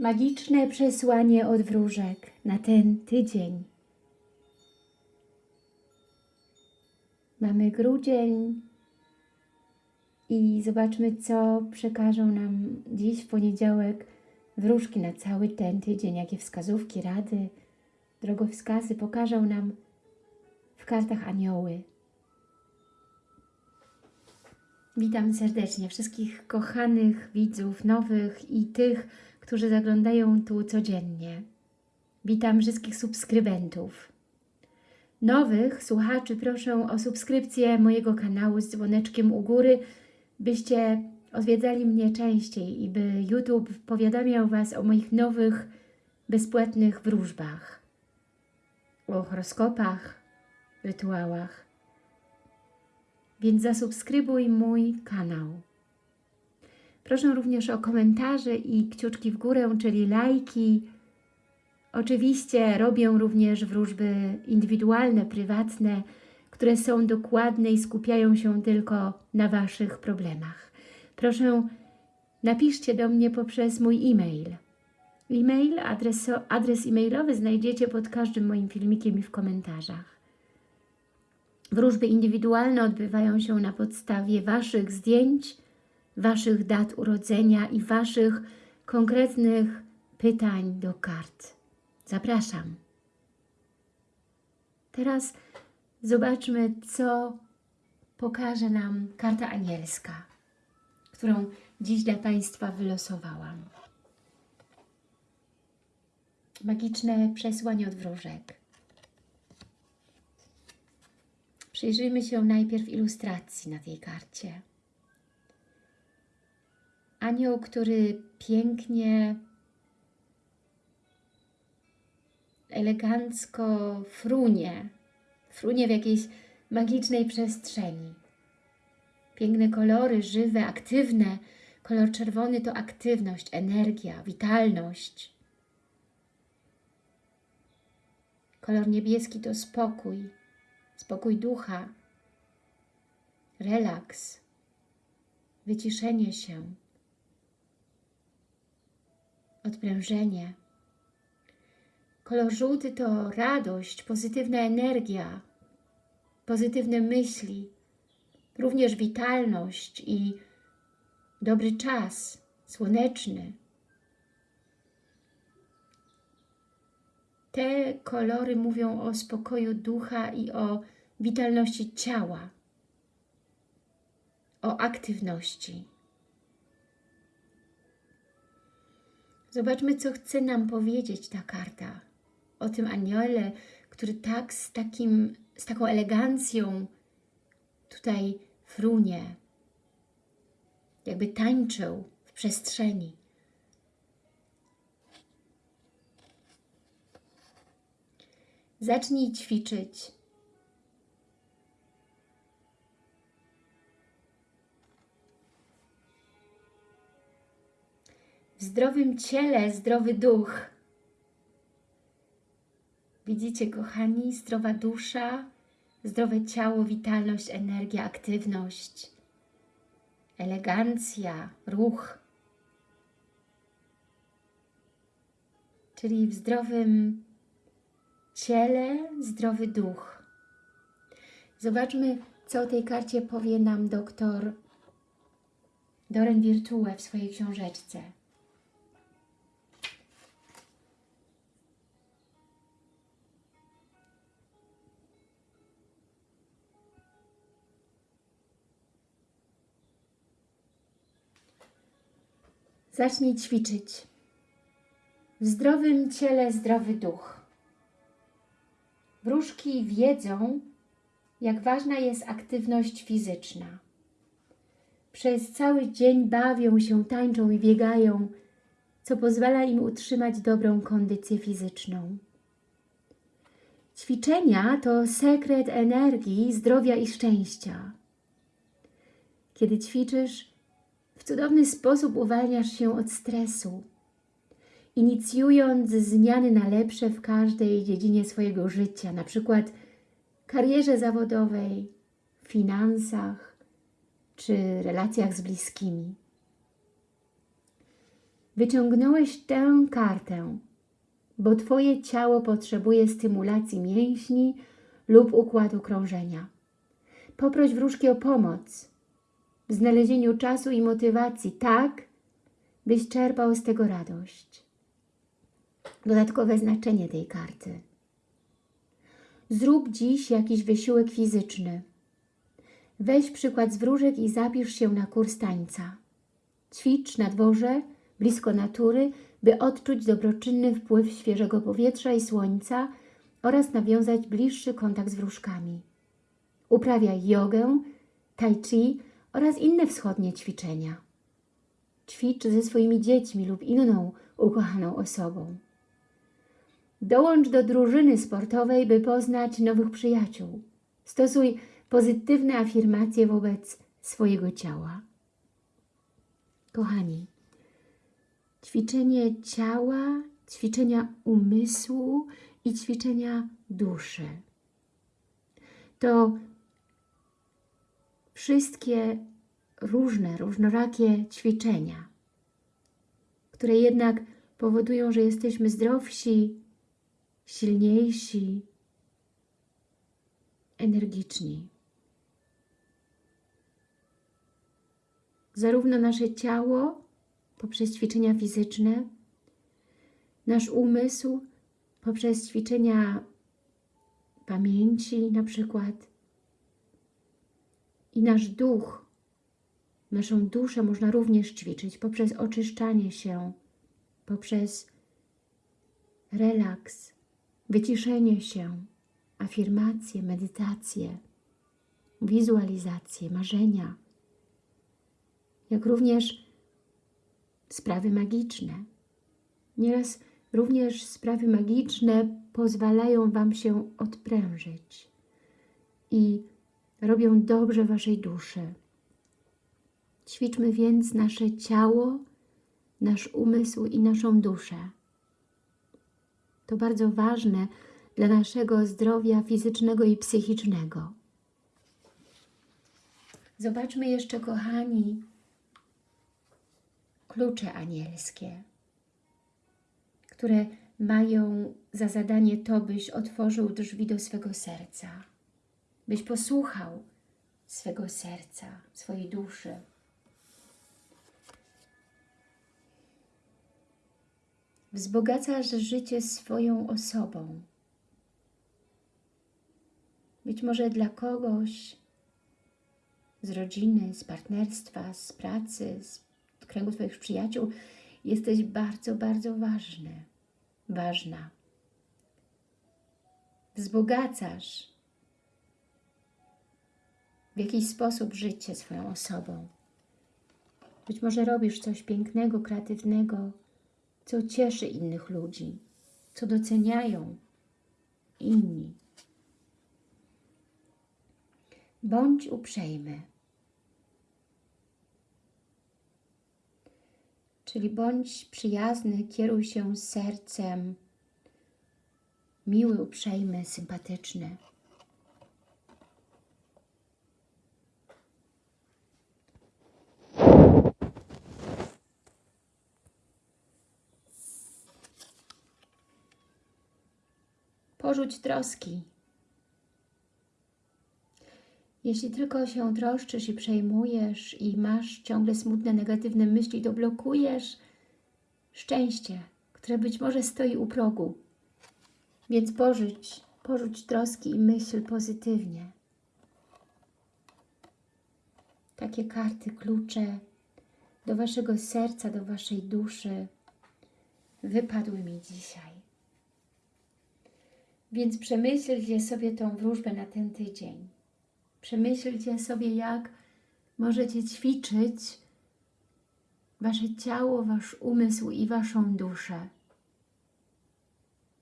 Magiczne przesłanie od wróżek na ten tydzień. Mamy grudzień i zobaczmy, co przekażą nam dziś w poniedziałek wróżki na cały ten tydzień, jakie wskazówki, rady, drogowskazy pokażą nam w kartach anioły. Witam serdecznie wszystkich kochanych widzów, nowych i tych, którzy zaglądają tu codziennie. Witam wszystkich subskrybentów. Nowych słuchaczy proszę o subskrypcję mojego kanału z dzwoneczkiem u góry, byście odwiedzali mnie częściej i by YouTube powiadamiał Was o moich nowych, bezpłatnych wróżbach, o horoskopach, rytuałach. Więc zasubskrybuj mój kanał. Proszę również o komentarze i kciuczki w górę, czyli lajki. Oczywiście robię również wróżby indywidualne, prywatne, które są dokładne i skupiają się tylko na Waszych problemach. Proszę napiszcie do mnie poprzez mój e-mail. E-mail, adres, adres e-mailowy znajdziecie pod każdym moim filmikiem i w komentarzach. Wróżby indywidualne odbywają się na podstawie Waszych zdjęć, Waszych dat urodzenia i Waszych konkretnych pytań do kart. Zapraszam. Teraz zobaczmy, co pokaże nam karta anielska, którą dziś dla Państwa wylosowałam. Magiczne przesłanie od wróżek. Przyjrzyjmy się najpierw ilustracji na tej karcie. Anioł, który pięknie, elegancko frunie, frunie w jakiejś magicznej przestrzeni. Piękne kolory, żywe, aktywne. Kolor czerwony to aktywność, energia, witalność. Kolor niebieski to spokój, spokój ducha, relaks, wyciszenie się, odprężenie. Kolor żółty to radość, pozytywna energia, pozytywne myśli, również witalność i dobry czas, słoneczny. Te kolory mówią o spokoju ducha i o witalności ciała, o aktywności. Zobaczmy, co chce nam powiedzieć ta karta o tym aniole, który tak z, takim, z taką elegancją tutaj frunie, jakby tańczył w przestrzeni. Zacznij ćwiczyć. W zdrowym ciele zdrowy duch. Widzicie, kochani, zdrowa dusza, zdrowe ciało, witalność, energia, aktywność, elegancja, ruch. Czyli w zdrowym ciele, zdrowy duch. Zobaczmy, co o tej karcie powie nam doktor Doren Virtue w swojej książeczce. Zacznij ćwiczyć. W zdrowym ciele zdrowy duch. Wróżki wiedzą, jak ważna jest aktywność fizyczna. Przez cały dzień bawią się, tańczą i biegają, co pozwala im utrzymać dobrą kondycję fizyczną. Ćwiczenia to sekret energii, zdrowia i szczęścia. Kiedy ćwiczysz, w cudowny sposób uwalniasz się od stresu, inicjując zmiany na lepsze w każdej dziedzinie swojego życia, na przykład karierze zawodowej, finansach czy relacjach z bliskimi. Wyciągnąłeś tę kartę, bo Twoje ciało potrzebuje stymulacji mięśni lub układu krążenia. Poproś wróżki o pomoc w znalezieniu czasu i motywacji, tak, byś czerpał z tego radość. Dodatkowe znaczenie tej karty. Zrób dziś jakiś wysiłek fizyczny. Weź przykład z wróżek i zapisz się na kurs tańca. Ćwicz na dworze, blisko natury, by odczuć dobroczynny wpływ świeżego powietrza i słońca oraz nawiązać bliższy kontakt z wróżkami. Uprawiaj jogę, tai chi oraz inne wschodnie ćwiczenia. Ćwicz ze swoimi dziećmi lub inną ukochaną osobą. Dołącz do drużyny sportowej, by poznać nowych przyjaciół. Stosuj pozytywne afirmacje wobec swojego ciała. Kochani, ćwiczenie ciała, ćwiczenia umysłu i ćwiczenia duszy. To wszystkie różne, różnorakie ćwiczenia, które jednak powodują, że jesteśmy zdrowsi, silniejsi, energiczni. Zarówno nasze ciało poprzez ćwiczenia fizyczne, nasz umysł poprzez ćwiczenia pamięci na przykład i nasz duch, naszą duszę można również ćwiczyć poprzez oczyszczanie się, poprzez relaks, wyciszenie się, afirmacje, medytacje, wizualizacje, marzenia, jak również sprawy magiczne. Nieraz również sprawy magiczne pozwalają Wam się odprężyć i robią dobrze Waszej duszy. Ćwiczmy więc nasze ciało, nasz umysł i naszą duszę. To bardzo ważne dla naszego zdrowia fizycznego i psychicznego. Zobaczmy jeszcze, kochani, klucze anielskie, które mają za zadanie to, byś otworzył drzwi do swego serca, byś posłuchał swego serca, swojej duszy. Wzbogacasz życie swoją osobą. Być może dla kogoś z rodziny, z partnerstwa, z pracy, z kręgu Twoich przyjaciół jesteś bardzo, bardzo ważny, ważna. Wzbogacasz w jakiś sposób życie swoją osobą. Być może robisz coś pięknego, kreatywnego, co cieszy innych ludzi, co doceniają inni. Bądź uprzejmy. Czyli bądź przyjazny, kieruj się sercem, miły, uprzejmy, sympatyczny. Porzuć troski. Jeśli tylko się troszczysz i przejmujesz i masz ciągle smutne, negatywne myśli, to blokujesz szczęście, które być może stoi u progu. Więc porzuć, porzuć troski i myśl pozytywnie. Takie karty, klucze do Waszego serca, do Waszej duszy wypadły mi dzisiaj. Więc przemyślcie sobie tą wróżbę na ten tydzień. Przemyślcie sobie, jak możecie ćwiczyć Wasze ciało, Wasz umysł i Waszą duszę.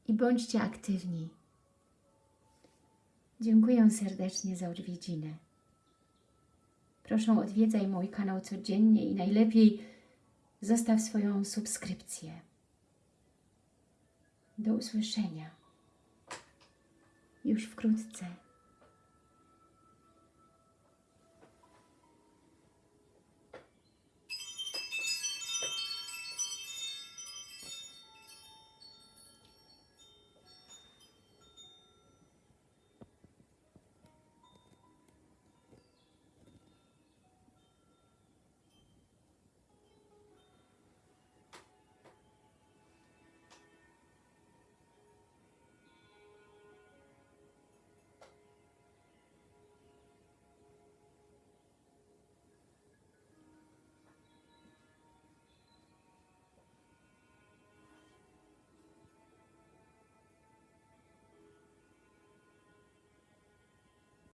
I bądźcie aktywni. Dziękuję serdecznie za odwiedzinę. Proszę odwiedzaj mój kanał codziennie i najlepiej zostaw swoją subskrypcję. Do usłyszenia już wkrótce.